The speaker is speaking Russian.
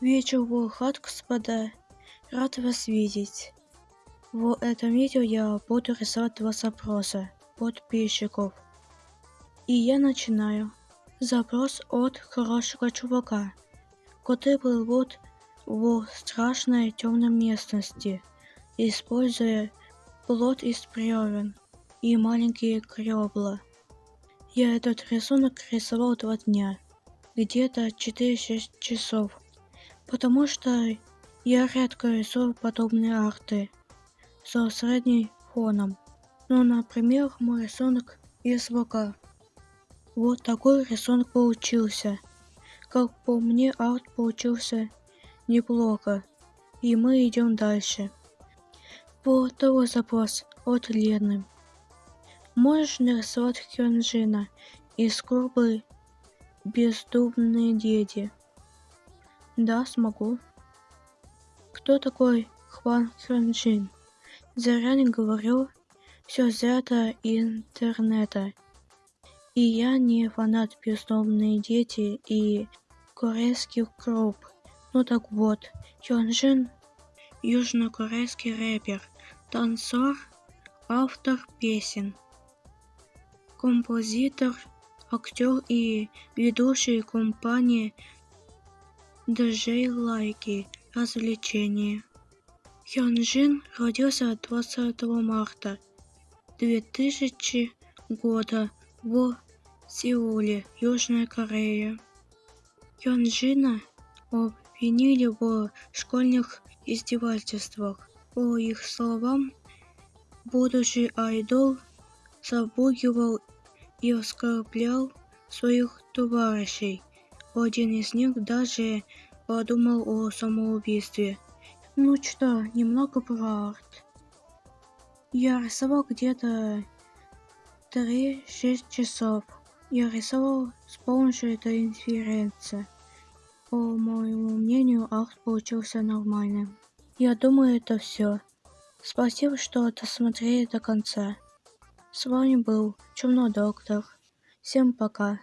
Вечер был рад, господа. Рад вас видеть. В этом видео я буду рисовать два запроса подписчиков. И я начинаю. Запрос от хорошего чувака, который плывут в страшной темной местности, используя плод из бревен и маленькие кребла. Я этот рисунок рисовал два дня, где-то 4-6 часов, потому что я редко рисую подобные арты со средним фоном. Ну, например, мой рисунок из ВК. Вот такой рисунок получился. Как по мне, арт получился неплохо. И мы идем дальше. Второй запрос от Лены. Можешь нарисовать Хёнджина из клуба «Бездумные дети»? Да, смогу. Кто такой Хван Хёнджин? Зря не говорю, все взято интернета. И я не фанат «Бездомные дети» и корейских групп. Ну так вот, Хёнджин – южнокорейский рэпер, танцор, автор песен композитор, актер и ведущий компании DJ Лайки развлечения. Хёнджин родился 20 марта 2000 года в Сеуле, Южная Корея. Хёнджина обвинили в школьных издевательствах. По их словам, будущий айдол запугивал и оскорблял своих товарищей. Один из них даже подумал о самоубийстве. Ну что, немного про арт. Я рисовал где-то 3-6 часов. Я рисовал с помощью этой интерференции. По моему мнению, арт получился нормальным. Я думаю, это все. Спасибо, что досмотрели до конца. С вами был Чумной Доктор. Всем пока.